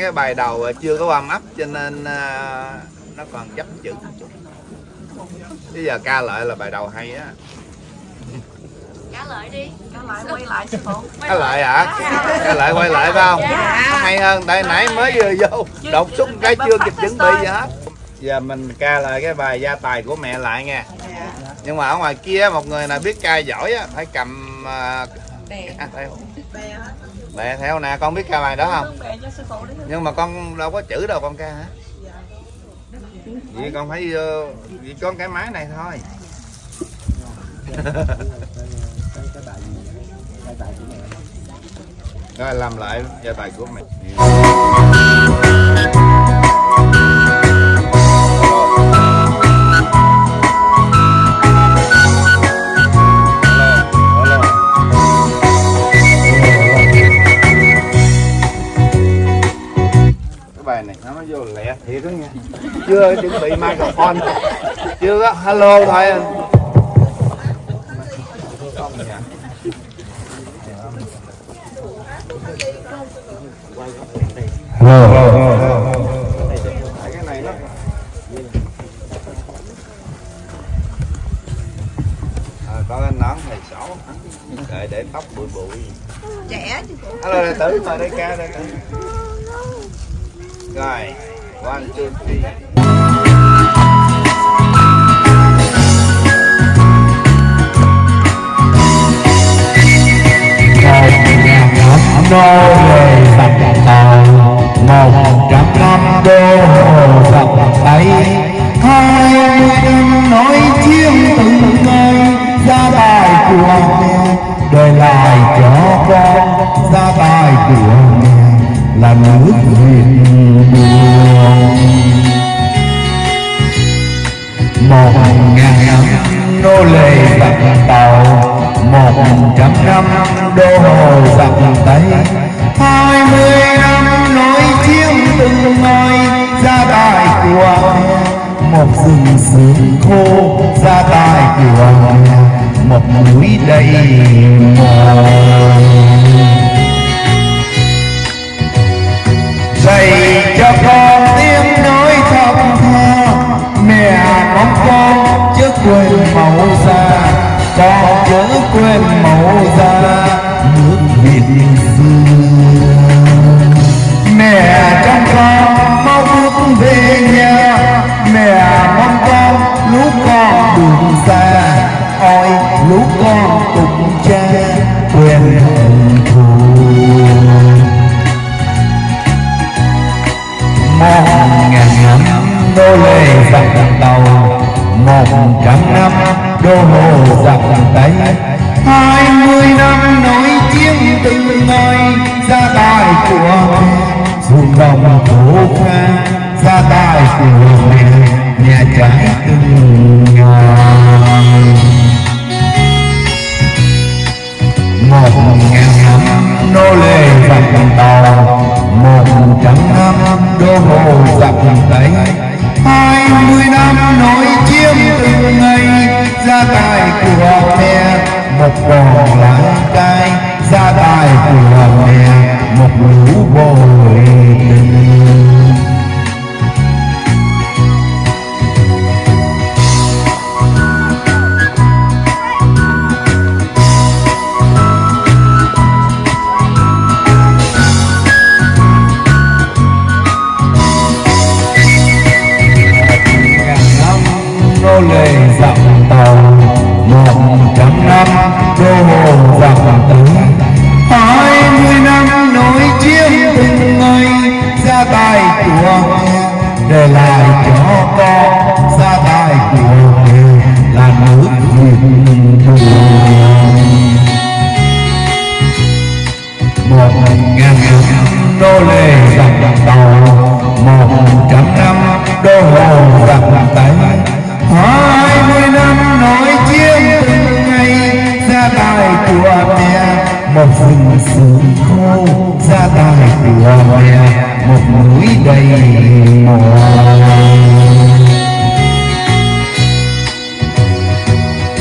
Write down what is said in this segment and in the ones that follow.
cái bài đầu chưa có warm up cho nên à, nó còn chấp chữ một chút. Bây giờ ca lại là bài đầu hay á. Trả lời đi. Trở lại quay lại sư phụ ca lại. hả? Ca lại quay lại phải không? Dạ. hay hơn tại nãy mới vừa vô. Đột xuất cái chưa kịp chuẩn bị gì hết. Giờ mình ca lại cái bài gia tài của mẹ lại nha Dạ. nhưng mà ở ngoài kia một người nào biết ca giỏi á phải cầm à, à, theo Bè theo nè con biết ca bài đó không? Nhưng mà con đâu có chữ đâu con ca hả? Vậy con phải ờ, chỉ có cái máy này thôi. Rồi làm lại gia tài của mẹ chuẩn bị microphone. Chưa có hello thôi nó à, có cái nón thầy sổ để để tóc bụi bụi. Trẻ chứ hello đệ tử mời đây ca đây tử rồi one two three nô lệ sập tàu một trăm năm đô hồ Phật tây.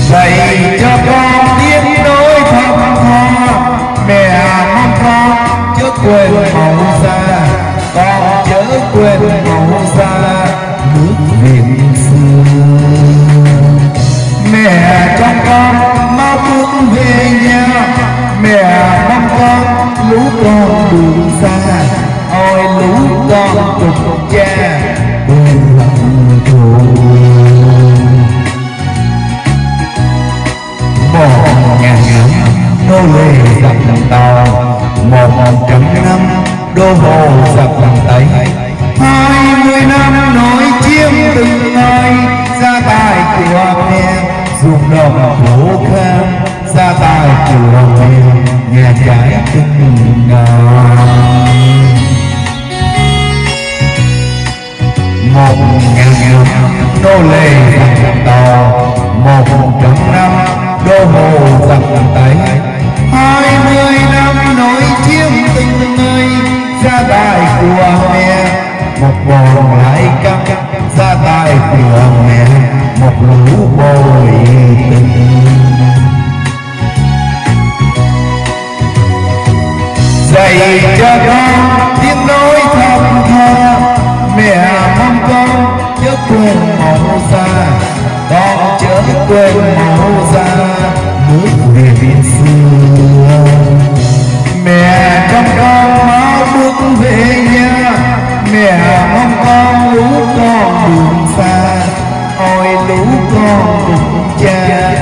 dạy cho con biết nỗi thầm tha, mẹ mong con chớ quên màu xa con chớ quên màu xa nước miền xưa. Mẹ trong con mau bước về nhà, mẹ mong con lũ con đường xa lũ con cùng cha một nhà ngắm đô lê dập lòng tàu một trăm năm đô hồ dập lòng tây hai mươi năm nói chiêm từng nơi gia tài của mẹ dùng đồng thổ kham gia tài của mẹ nhà trái từng nơi một ngàn năm đô lệ thành tò, một trăm năm đô hồ giặc tây hai mươi năm nổi chiếm tình nơi gia tài của mẹ. Một vòng lại căng gia tài của mẹ. Một lũ bồi tình. Dạy cho con tiếng nói thầm tha quên mẫu xa con chớ quên mẫu xa nước về biển xưa mẹ trong con máu bước về nhà. Mẹ mong con lũ con đường xa. Ôi lũ con cùng cha.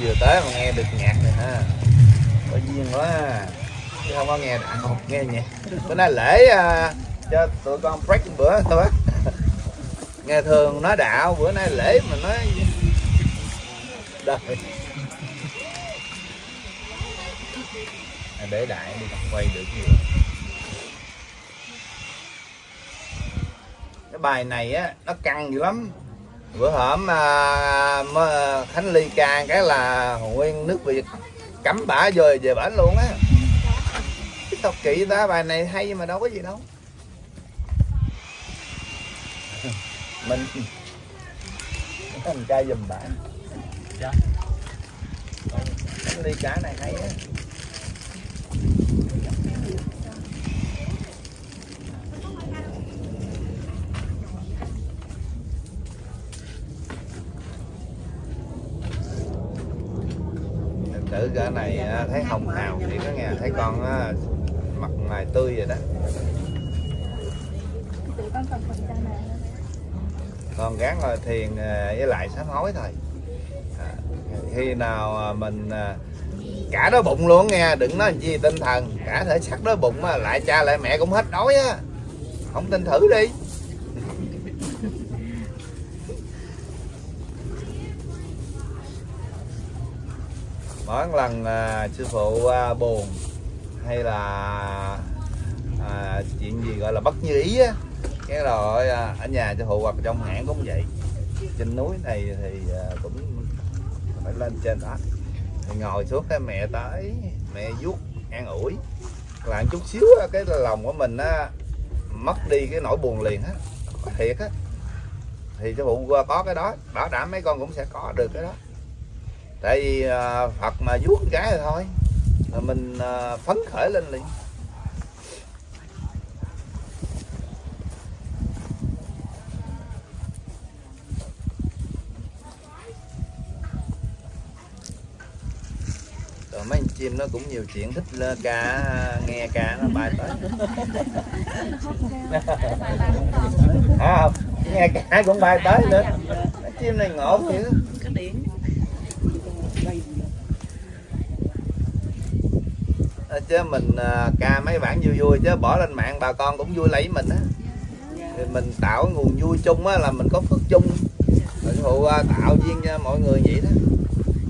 Vừa tới mà nghe được nhạc này ha. Có duyên quá à. chứ không có nghe không nghe nhạc. Bữa nay lễ uh, cho tụi con break một bữa thôi. Á nghe thường nói đạo bữa nay lễ mà nói đời. À, để đại đi quay được nhiều cái bài này á nó căng dữ lắm bữa hổm à, mới- khánh ly ca cái là nguyên nước việt cấm bả rồi về bển luôn á. Tao kỹ ta bài này hay mà đâu có gì đâu. Mình mình ca giùm bạn. Dạ. khánh ly ca này hay á Thật cái này à, thấy hồng hào thì có nghe thấy con á, mặt mày tươi vậy đó. Con gán ngồi thiền à, với lại sám hối thôi. À, khi nào mình cả đói bụng luôn nghe đừng nói gì tinh thần cả thể xác đói bụng mà lại cha lại mẹ cũng hết đói á. Không tin thử đi. Mỗi lần à, sư phụ à, buồn hay là à, chuyện gì gọi là bất như ý á. Cái rồi à, ở nhà sư phụ hoặc trong hãng cũng vậy. Trên núi này thì à, cũng phải lên trên đó. Thì ngồi xuống cái mẹ tới mẹ vuốt an ủi. Làm chút xíu á, cái lòng của mình á mất đi cái nỗi buồn liền á. Thiệt á. Thì sư phụ có cái đó bảo đảm mấy con cũng sẽ có được cái đó tại vì à, phật mà vuốt cái rồi thôi là mình à, phấn khởi lên liền. Rồi mấy con chim nó cũng nhiều chuyện thích lên ca nghe ca nó bay tới. À, nghe ca cũng bay tới nữa. Chim này ngộ chứ cái điện Ờ, chứ mình à, ca mấy bản vui vui chứ bỏ lên mạng bà con cũng vui lấy mình á. Thì mình tạo nguồn vui chung á là mình có phước chung. Mình phụ à, tạo duyên cho mọi người vậy đó.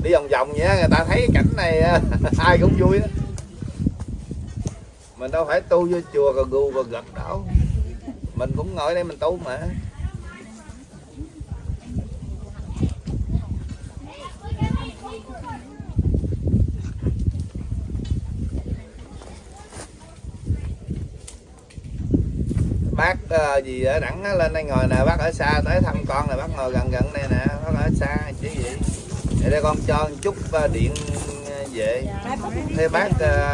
Đi vòng vòng vậy á người ta thấy cái cảnh này ai cũng vui đó. Mình đâu phải tu vô chùa rồi gù rồi gật đâu. Mình cũng ngồi đây mình tu mà. Bác ờ, gì ở đẳng lên đây ngồi nè bác ở xa tới thăm con nè bác ngồi gần gần đây nè bác ở xa chứ gì để đây con cho một chút ờ, điện ờ, về. Thế bác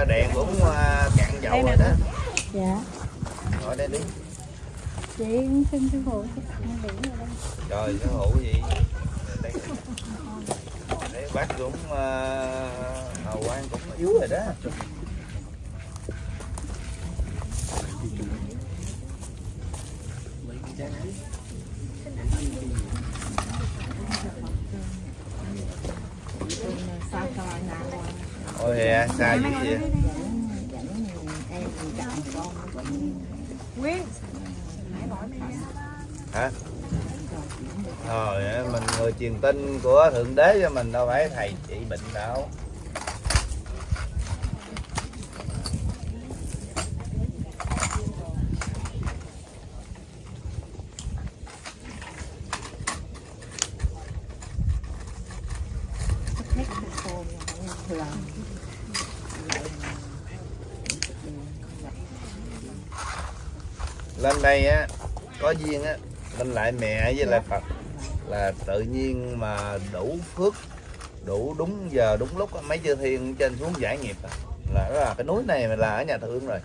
đèn cũng cạn dầu rồi đó. Dạ. ngồi đây đi. Chị xin sư phụ trời cái hũ gì? Đây đấy bác cũng uh, hầu quan cũng yếu rồi đó Sao cho nào ôi xa dữ kia hả? Rồi mình người truyền tin của thượng đế cho mình đâu phải thầy trị bệnh đâu hết cái phone thường lên đây á có duyên á lên lại mẹ với lại phật. Là tự nhiên mà đủ phước đủ đúng giờ đúng lúc mấy chư thiên trên xuống giải nghiệp là đó là cái núi này là ở nhà thương rồi.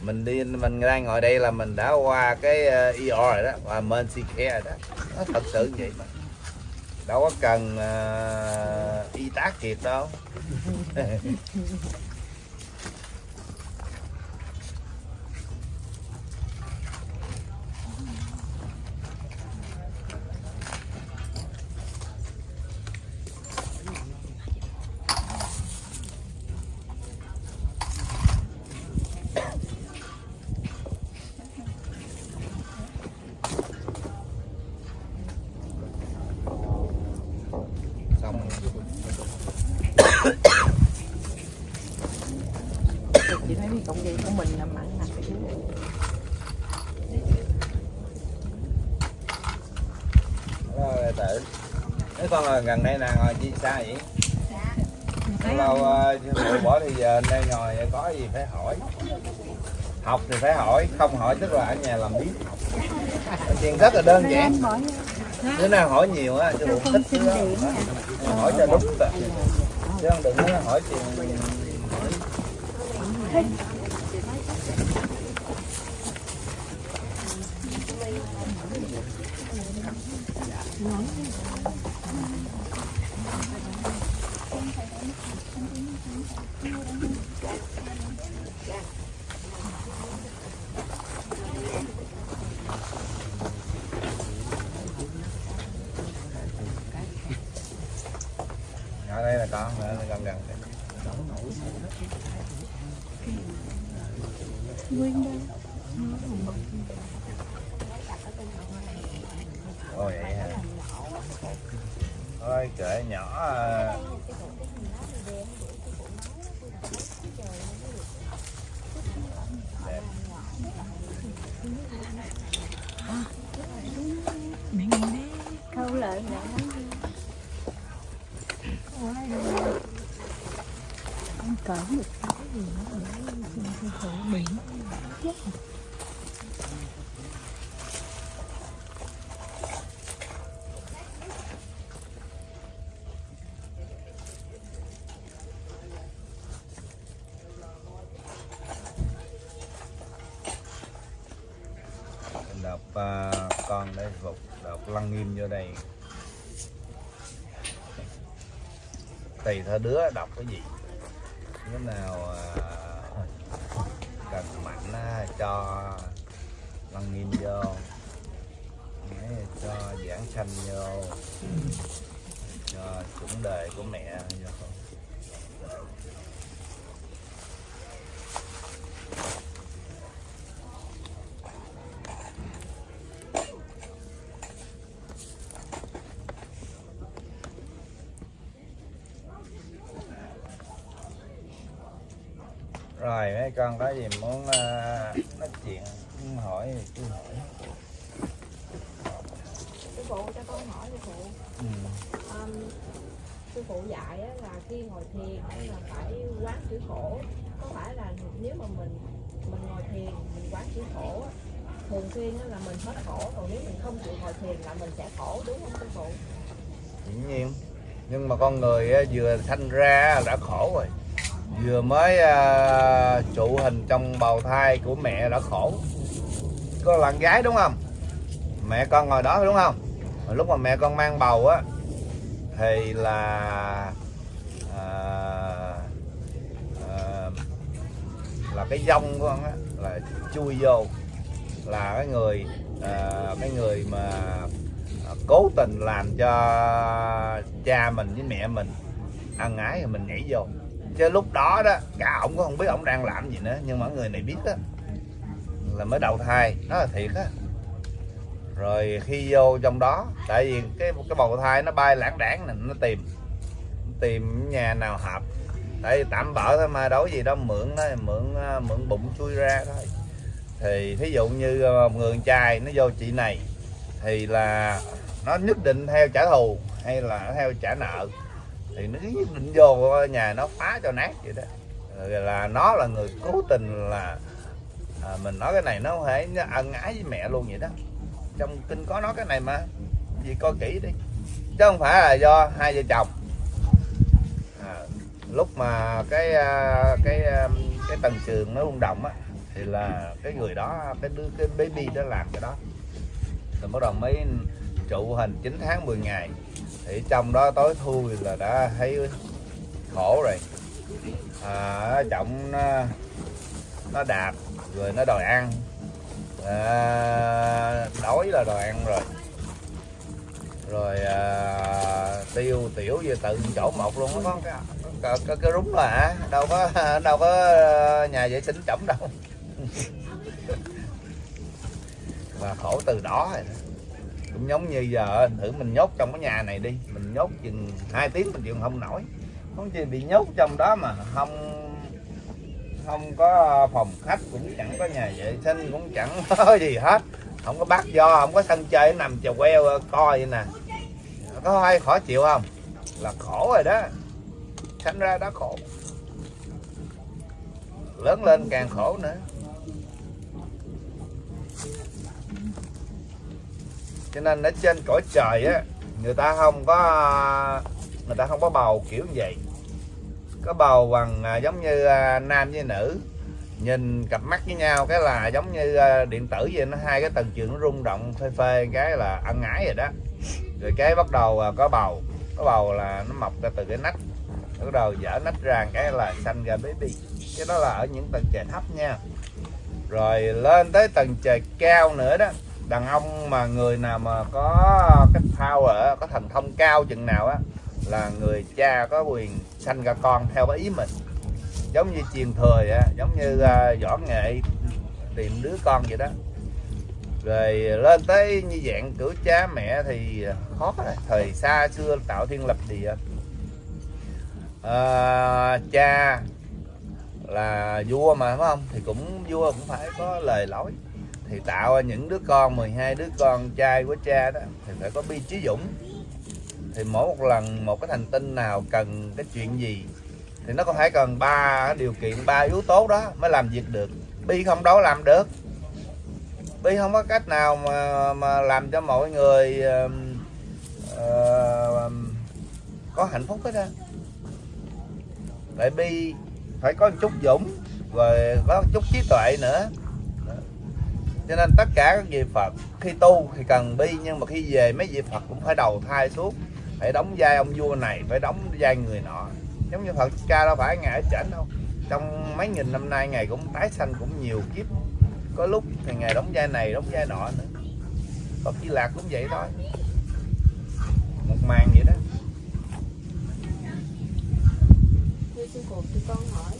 Mình đi mình đang ngồi đây là mình đã qua cái ER rồi đó và Mercy Care rồi đó. Nó thật sự vậy mà. Đâu có cần ờ, y tá kiệt đâu xong chị thấy cái công ty của mình là mặn nặng cái rồi tự cái con là gần đây nè ngồi chi xa vậy? Lâu uh, phụ bỏ thì giờ đây ngồi có gì phải hỏi. Học thì phải hỏi không hỏi tức là ở nhà làm biết chuyện rất là đơn giản. nếu nào hỏi nhiều á chứ không thích hỏi cho đúng rồi. Chứ không đừng có hỏi chuyện hỏi. ở đây là con nữa là gần gần đây. nguyên đây Ồ vậy hả? Thôi, kệ nhỏ à. Đẹp. câu lợi nè anh cởi một cái gì nữa xin sư phụ biển lăng nghiêm vô đây. Tùy theo đứa đọc cái gì. Đứa nào à, cần mạnh cho lăng nghiêm vô. Đấy, cho giảng sanh vô. Cho chủ đề của mẹ vô. Rồi mấy con có gì muốn à, nói chuyện muốn hỏi thì cứ hỏi. Sư phụ cho con hỏi sư phụ. Ừ. um, sư phụ dạy á, là khi ngồi thiền á, là phải quán chữ khổ. Có phải là nếu mà mình mình ngồi thiền mình quán chữ khổ á, thường xuyên là mình hết khổ. Còn nếu mình không chịu ngồi thiền là mình sẽ khổ đúng không sư phụ? Dĩ nhiên. Nhưng mà con người á, vừa sanh ra đã khổ rồi vừa mới à, trụ hình trong bào thai của mẹ đã khổ. Có là gái đúng không? Mẹ con ngồi đó đúng không? Lúc mà mẹ con mang bầu á thì là à, à, là cái dông của con á là chui vô. Là cái người à, cái người mà à, cố tình làm cho cha mình với mẹ mình ăn ái thì mình nhảy vô chứ lúc đó đó, cả ổng cũng không biết ổng đang làm gì nữa, nhưng mà người này biết đó là mới đầu thai đó là thiệt á. Rồi khi vô trong đó, tại vì cái cái bầu thai nó bay lãng đảng này nó tìm tìm nhà nào hợp. Tại vì tạm bỡ thôi mà, đâu gì đâu, mượn thôi, mượn ờ, mượn bụng chui ra thôi. Thì thí dụ như ờ, một người trai nó vô chị này, thì là nó nhất định theo trả thù hay là theo trả nợ thì nó định vô nhà nó phá cho nát vậy đó rồi là nó là người cố tình là à, mình nói cái này nó phải thể nó ân ái với mẹ luôn vậy đó. Trong kinh có nói cái này mà gì coi kỹ đi. Chứ không phải là do hai vợ chồng. À, lúc mà cái à, cái à, cái tầng trường nó rung động á thì là cái người đó cái đứa cái baby đó làm cái đó. Rồi bắt đầu mới trụ hình 9 tháng 10 ngày thì trong đó tối thui là đã thấy khổ rồi. À, trọng nó, nó đạp rồi nó đòi ăn. À, đói là đòi ăn rồi. Rồi à, tiêu tiểu về tự chỗ một luôn nó có cái cái, cái, cái rúng là hả? Đâu có đâu có à, nhà vệ sinh chổng đâu. Mà khổ từ đó rồi cũng giống như giờ, thử mình nhốt trong cái nhà này đi. Mình nhốt chừng hai tiếng mình chịu không nổi. Không chỉ bị nhốt trong đó mà không không có phòng khách cũng chẳng có nhà vệ sinh, cũng chẳng có gì hết. Không có bát do, không có sân chơi, nằm chèo queo, coi vậy nè. Có ai khó chịu không? Là khổ rồi đó. Sanh ra đó khổ. Lớn lên càng khổ nữa. Cho nên ở trên cõi trời á, người ta không có, người ta không có bầu kiểu như vậy. Có bầu bằng à, giống như à, nam với nữ. Nhìn cặp mắt với nhau cái là giống như à, điện tử vậy, nó hai cái tầng trường nó rung động phê phê, cái là ăn ngái rồi đó. Rồi cái bắt đầu có bầu. Có bầu là nó mọc ra từ cái nách. Bắt đầu dở nách ra cái là xanh ra baby. Cái đó là ở những tầng trời thấp nha. Rồi lên tới tầng trời cao nữa đó đàn ông mà người nào mà có cái power có thần thông cao chừng nào á là người cha có quyền sanh ra con theo cái ý mình. Giống như truyền thời á giống như uh, võ nghệ tìm đứa con vậy đó. Rồi lên tới như dạng cử cha mẹ thì khó rồi. thời xa xưa tạo thiên lập địa. À, cha là vua mà phải không? Thì cũng vua cũng phải có lời lối thì tạo những đứa con 12 đứa con trai của cha đó thì phải có bi trí dũng. Thì mỗi một lần một cái thành tinh nào cần cái chuyện gì thì nó có phải cần ba điều kiện ba yếu tố đó mới làm việc được. Bi không đâu làm được. Bi không có cách nào mà mà làm cho mọi người uh, uh, có hạnh phúc hết á. Tại bi phải có một chút dũng rồi có một chút trí tuệ nữa cho nên tất cả các vị Phật, khi tu thì cần bi, nhưng mà khi về mấy vị Phật cũng phải đầu thai xuống phải đóng vai ông vua này, phải đóng vai người nọ. Giống như Phật ca đâu phải ngày ở trển đâu, trong mấy nghìn năm nay ngày cũng tái sanh cũng nhiều kiếp. Có lúc thì ngày đóng vai này, đóng vai nọ nữa. Phật Di Lạc cũng vậy thôi. Một màn vậy đó. Thưa sư thì con hỏi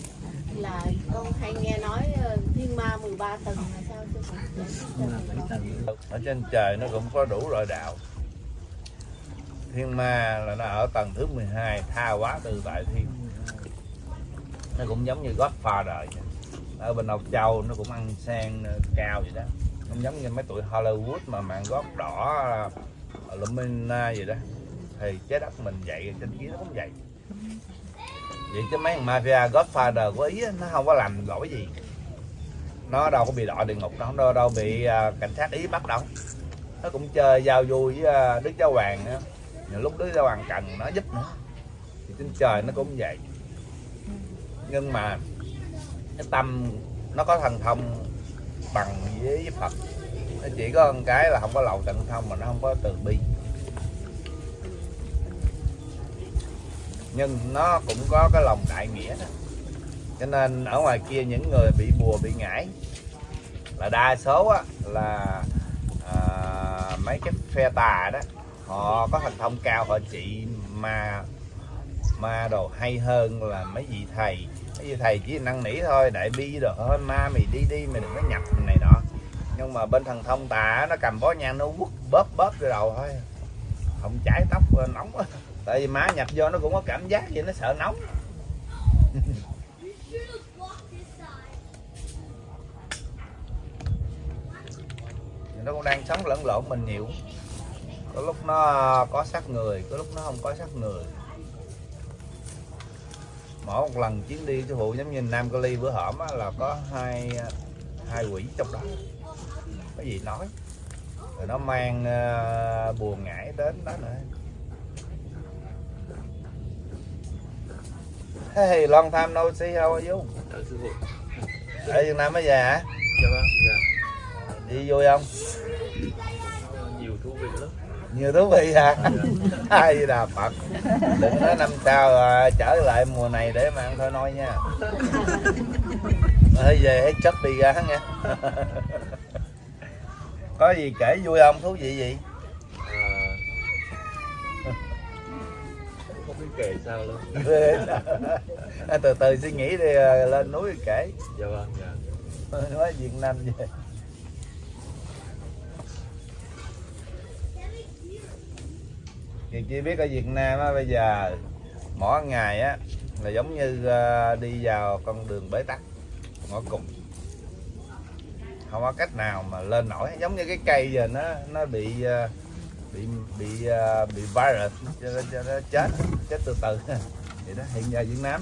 là con hay nghe nói ờ, thiên ma 13 tầng là sao chứ? ở trên trời nó cũng có đủ loại đạo. Thiên ma là nó ở tầng thứ 12 tha quá từ tại thiên. Nó cũng giống như Godfather vậy. ở bên Âu Châu nó cũng ăn sang ờ, cao vậy đó. Không giống như mấy tụi Hollywood mà mạng gót đỏ ờ, Lumina gì đó. Thì trái đất mình vậy trên kia nó cũng vậy vậy chứ mấy thằng mafia Godfather của ý nó không có làm lỗi gì. Nó đâu có bị đọa địa ngục đâu đâu đâu bị à, cảnh sát ý bắt đâu. Nó cũng chơi giao du với à, đức giáo hoàng nữa nhiều lúc đức giáo hoàng cần nó giúp nữa. Thì trên trời nó cũng vậy. Nhưng mà cái tâm nó có thần thông bằng với Phật. Nó chỉ có một cái là không có lầu tận thông mà nó không có từ bi. Nhưng nó cũng có cái lòng đại nghĩa đó. Cho nên ở ngoài kia những người bị bùa bị ngải là đa số á, là à, mấy cái phe tà đó họ có thành thông cao họ trị ma ma đồ hay hơn là mấy vị thầy. Mấy vị thầy chỉ năn nỉ thôi đại bi rồi thôi ma mày đi đi mày đừng có nhập này nọ. Nhưng mà bên thần thông tà nó cầm bó nhang nó quất bóp bóp cái đầu thôi. Không cháy tóc nóng quá tại vì má nhập vô nó cũng có cảm giác vậy nó sợ nóng. Nó cũng đang sống lẫn lộn mình nhiều. Có lúc nó có sát người có lúc nó không có sát người. Mỗi một lần chuyến đi sư phụ giống như Nam Cali bữa hổm á, là có hai hai quỷ trong đó. Cái gì nói? Rồi nó mang uh, buồn ngải đến đó nữa. Hey, long time no see, how are you? Dạ sư phụ. Ở Việt Nam mới về hả? Dạ vâng. Dạ. Đi vui không? Nhiều thú vị lắm. Nhiều thú vị hả? Hay là Phật Đừng nói năm sau à, trở lại mùa này để mà ăn thôi nói nha Hơi về hết chấp đi ra nha Có gì kể vui không? Thú vị gì? À, không biết kể sao luôn. À, từ từ suy nghĩ đi à, lên núi kể Dạ vâng. Dạ. nói Việt Nam về chị chỉ biết ở Việt Nam á bây giờ mỗi ngày á là giống như à, đi vào con đường bế tắc ngõ cùng không có cách nào mà lên nổi giống như cái cây giờ nó nó bị à, bị bị à, bị virus. Cho nên cho nó chết chết từ từ. Vậy đó, hiện giờ Việt Nam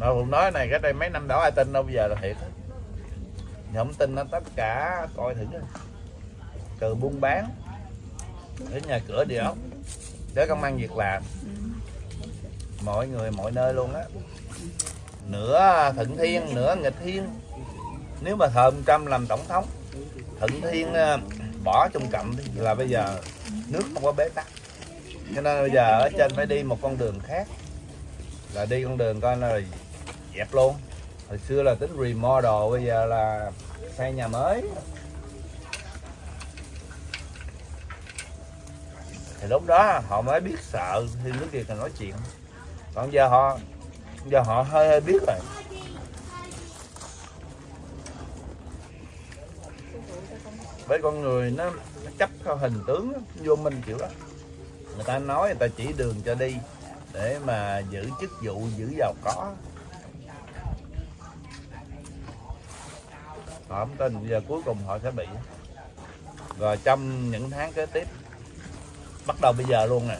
á. Cũng nói này cái đây mấy năm đó ai tin đâu, bây giờ là thiệt. Không tin nó tất cả coi thử từ buôn bán. Đến nhà cửa địa ốc. Tới công ăn việc làm. Mọi người, mọi nơi luôn á. Nửa thuận thiên, nửa nghịch thiên. Nếu mà thờ ông Trump làm tổng thống, thuận thiên à, bỏ trong cặm là bây giờ nước không có bế tắc. Cho nên bây giờ ở trên phải đi một con đường khác, là đi con đường coi là dẹp luôn. Hồi xưa là tính remodel, bây giờ là xây nhà mới. Thì lúc đó họ mới biết sợ, thì lúc kia là nói chuyện. Còn giờ họ giờ họ hơi hơi biết rồi. Với con người nó, nó chấp theo hình tướng vô minh kiểu đó. Người ta nói người ta chỉ đường cho đi để mà giữ chức vụ giữ giàu có. Họ không tin giờ cuối cùng họ sẽ bị. Rồi trong những tháng kế tiếp bắt đầu bây giờ luôn nè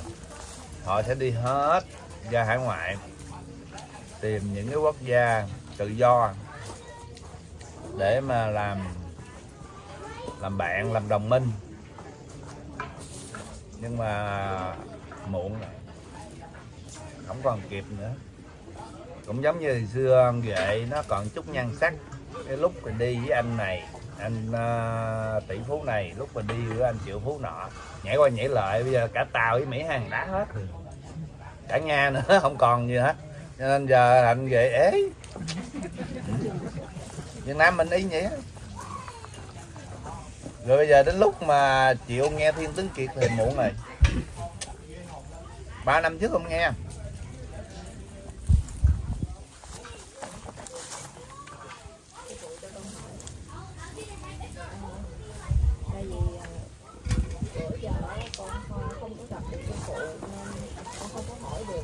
họ sẽ đi hết ra hải ngoại tìm những cái quốc gia tự do để mà làm làm bạn làm đồng minh. Nhưng mà muộn rồi. Không còn kịp nữa. Cũng giống như xưa ông nó còn chút nhan sắc. Cái lúc mình đi với anh này anh uh, tỷ phú này lúc mình đi với anh triệu phú nọ nhảy qua nhảy lại bây giờ cả tàu với mỹ hàng đá hết. Cả nga nữa không còn gì hết. Cho nên giờ anh Ghệ ế. Việt nam mình y nghĩa rồi bây giờ đến lúc mà chịu nghe thiên tướng kiệt thì muộn rồi ba năm trước không nghe tại vì à, bữa giờ á, con không không có gặp được sư phụ nên con không có hỏi được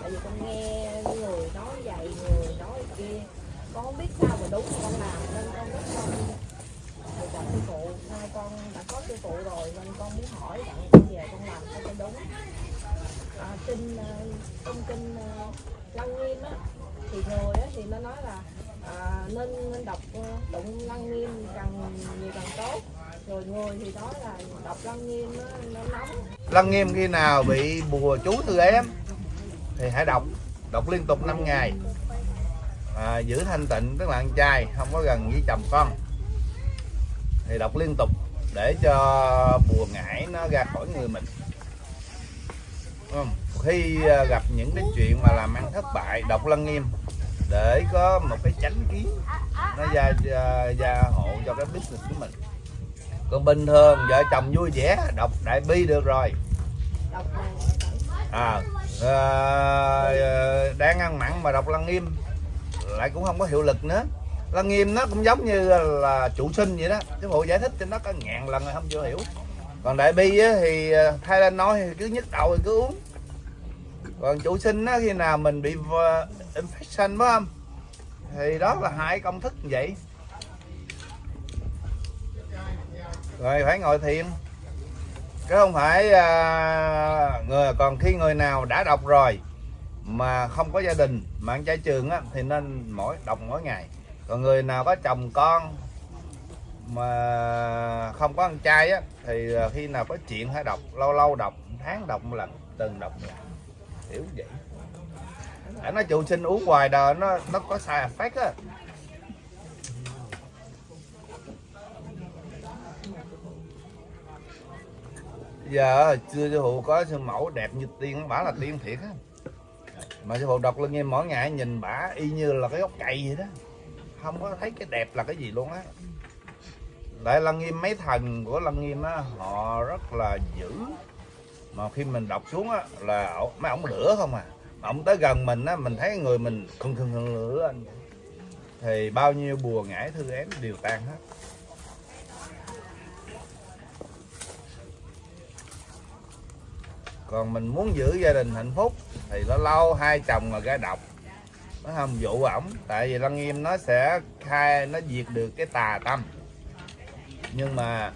tại vì con nghe người nói vậy người nói kia con không biết sao mà đúng mà con làm nên con rất không được gặp sư phụ nay con đã có sư phụ rồi nên con muốn hỏi đặng con về con làm sao cho đúng à, kinh à, trong kinh à, lăng nghiêm á thì người á thì nó nói là à, nên nên đọc à, tụng lăng nghiêm càng nhiều càng tốt rồi người thì nói là đọc lăng nghiêm nó, nó nóng Lăng nghiêm khi nào bị bùa chú từ em thì hãy đọc đọc liên tục 5 ngày. À, giữ thanh tịnh tức là ăn chay không có gần với chồng con. Thì đọc liên tục để cho bùa ngải nó ra khỏi người mình. Không? khi à, gặp những cái chuyện mà làm ăn thất bại đọc lăng nghiêm để có một cái chánh kiến nó gia gia, gia hộ cho cái business của mình. Còn bình thường vợ chồng vui vẻ đọc đại bi được rồi à, à, đang ăn mặn mà đọc lăng nghiêm lại cũng không có hiệu lực nữa. Lăng nghiêm nó cũng giống như là chủ sinh vậy đó. Cái bộ giải thích cho nó có ngàn lần rồi không chưa hiểu. Còn đại bi á, thì ờ, thay lên nói thì cứ nhức đầu thì cứ uống. Còn chủ sinh á, khi nào mình bị infection phải không? Thì đó là hai công thức như vậy. Rồi phải ngồi thiền chứ không phải à, người còn khi người nào đã đọc rồi mà không có gia đình mà ăn chay trường á thì nên mỗi đọc mỗi ngày. Còn người nào có chồng con mà không có ăn chay á thì à, khi nào có chuyện phải đọc lâu lâu đọc tháng đọc một lần từng đọc một lần. Hiểu vậy. Để nó trụ sinh uống hoài đời nó nó có sai effect á. Giờ chưa sư phụ có sư mẫu đẹp như tiên bả là tiên thiệt á. Mà sư phụ đọc lên nghe mỗi ngày nhìn bả y như là cái gốc cây vậy đó. Không có thấy cái đẹp là cái gì luôn á. Tại lăng nghiêm, mấy thần của lăng nghiêm á, họ rất là dữ. Mà khi mình đọc xuống á, là mấy ổng lửa không à. Mà ổng tới gần mình á, mình thấy người mình khừng khừng khừng lửa anh thì bao nhiêu bùa ngải thư ém đều tan hết. Còn mình muốn giữ gia đình hạnh phúc thì lâu lâu hai chồng mà ra độc. Nó không dụ ổng tại vì lăng nghiêm nó sẽ khai nó diệt được cái tà tâm. Nhưng mà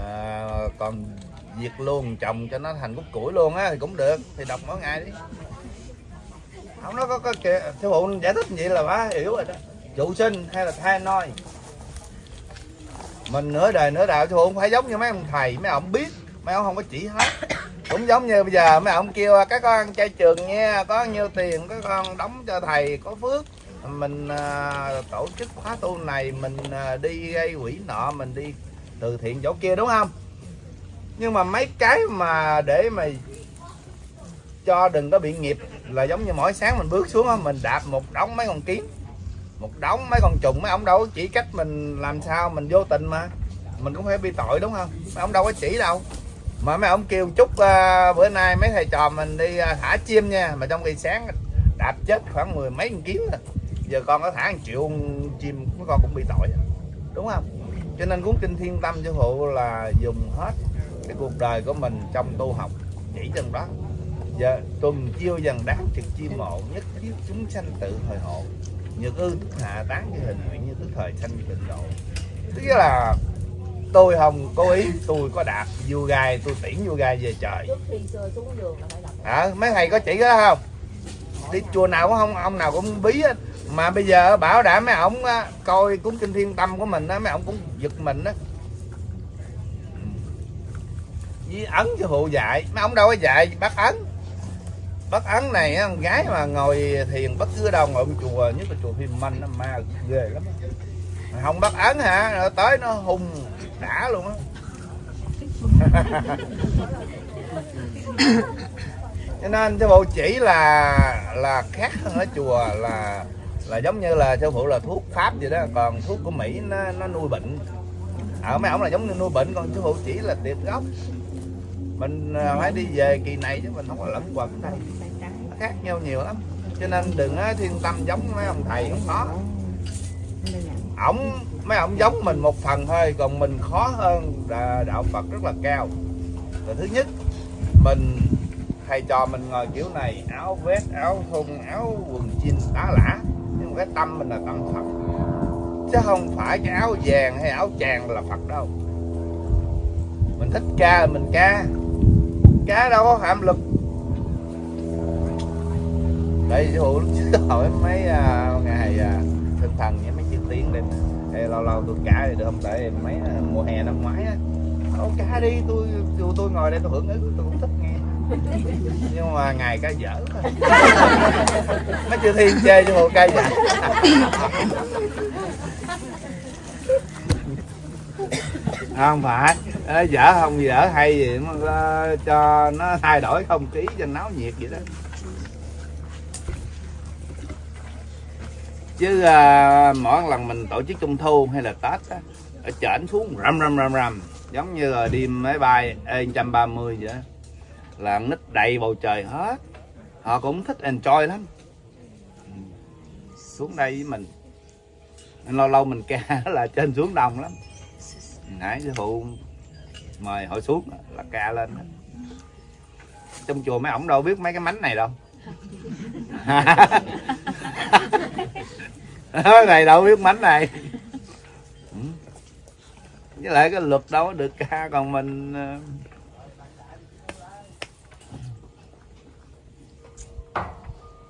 à, còn diệt luôn chồng cho nó thành cúc củi luôn á thì cũng được thì đọc mỗi ngày đi. Không nó có có kìa sư phụ giải thích vậy là bá hiểu rồi đó. Trụ sinh hay là thai noi? Mình nửa đời nửa đạo sư phụ không phải giống như mấy ông thầy mấy ông biết mấy ông không có chỉ hết cũng giống như bây giờ mấy ông kêu các con chơi trường nha có nhiêu tiền các con đóng cho thầy có phước. Mình à, tổ chức khóa tu này mình à, đi gây quỹ nọ mình đi từ thiện chỗ kia đúng không? Nhưng mà mấy cái mà để mà cho đừng có bị nghiệp là giống như mỗi sáng mình bước xuống mình đạp một đống mấy con kiến một đống mấy con trùng mấy ông đâu chỉ cách mình làm sao mình vô tình mà. Mình cũng phải bị tội đúng không? Mấy ông đâu có chỉ đâu mà mấy ông kêu chúc uh, ờ, bữa nay mấy thầy trò mình đi uh, thả chim nha. Mà trong khi sáng đạp chết khoảng mười mấy con kiến rồi. Giờ con có thả một triệu con chim mấy con cũng bị tội à. đúng không? Cho nên cuốn kinh thiên tâm sư phụ là dùng hết cái cuộc đời của mình trong tu học. Chỉ trong đó. Giờ tuần chiêu dần đáng trực chi mộ nhất thiết chúng sanh tự hồi hộ. Nhược ư tức hạ tán như hình nguyện như tức thời sanh tịnh độ. Tức là tôi không cố ý tôi có đạp vua gai tôi tiễn vua gai về trời. Hả? Mấy thầy có chỉ đó không? Đi chùa nào cũng không ông nào cũng bí hết. Mà bây giờ bảo đảm mấy ổng á, coi cuốn kinh thiên tâm của mình á mấy ổng cũng giật mình á. Với ấn cho phụ dạy mấy ông đâu có dạy bắt ấn. Bắt ấn này á, con gái mà ngồi thiền bất cứ đâu ngồi chùa nhất là chùa phim manh nó ma ghê lắm mà không bắt ấn hả? Nó tới nó hung đã luôn á. Cho nên sư phụ chỉ là là khác hơn ở chùa là là giống như là sư phụ là thuốc pháp vậy đó. Còn thuốc của mỹ nó nó nuôi bệnh. Ở mấy ông là giống như nuôi bệnh còn sư phụ chỉ là tiệt gốc. Mình à, phải đi về kỳ này chứ mình không có lẫn quẩn đây. Nó khác nhau nhiều lắm. Cho nên đừng á, thiên tâm giống mấy ông thầy không có. Ổng mấy ông giống mình một phần thôi còn mình khó hơn đạo phật rất là cao. Rồi thứ nhất mình thầy trò mình ngồi kiểu này áo vest áo thun áo quần jean tá lả nhưng mà cái tâm mình là tâm phật. Chứ không phải cái áo vàng hay áo chàng là phật đâu. Mình thích ca mình ca. Ca đâu có hàm lực. Đây sư phụ lúc trước hỏi mấy uh, ngày à, uh, tinh thần với mấy chữ tiếng đây Ê, lâu lâu tôi ca thì được không? Tại mấy à, mùa hè năm ngoái á. Ô, ca đi tôi tôi, tôi ngồi đây tôi hưởng ứng tôi cũng thích nghe. Nhưng mà ngày ca dở thôi. mấy chữ thiên chê cho hồ ca dở. Không phải. Dở không dở hay gì mà ờ, cho nó thay đổi không khí cho náo nhiệt vậy đó chứ à, mỗi lần mình tổ chức trung thu hay là tết á ở trển xuống rầm rầm rầm rầm. Giống như là đi máy bay E130 vậy đó. là nít đầy bầu trời hết. Họ cũng thích enjoy lắm. Xuống đây với mình. Lâu lâu mình ca là trên xuống đồng lắm. Nãy sư phụ mời họ xuống là ca lên trong chùa mấy ổng đâu biết mấy cái mánh này đâu. này đâu biết mánh này. Với lại cái luật đâu có được ca còn mình ờ,